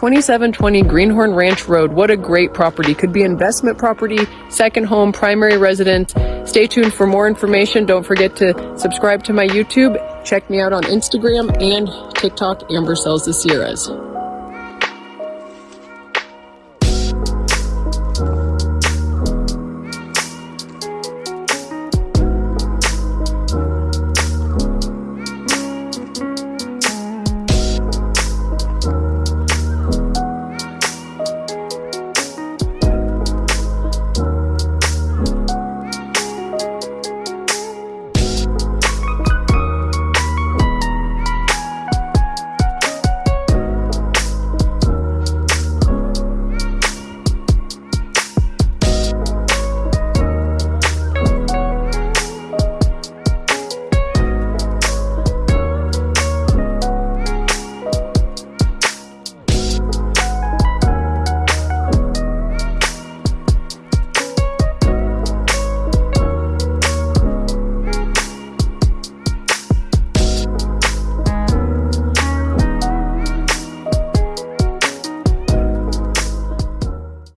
2720 Greenhorn Ranch Road. What a great property. Could be investment property, second home, primary residence. Stay tuned for more information. Don't forget to subscribe to my YouTube. Check me out on Instagram and TikTok, Amber Sells the Sierras.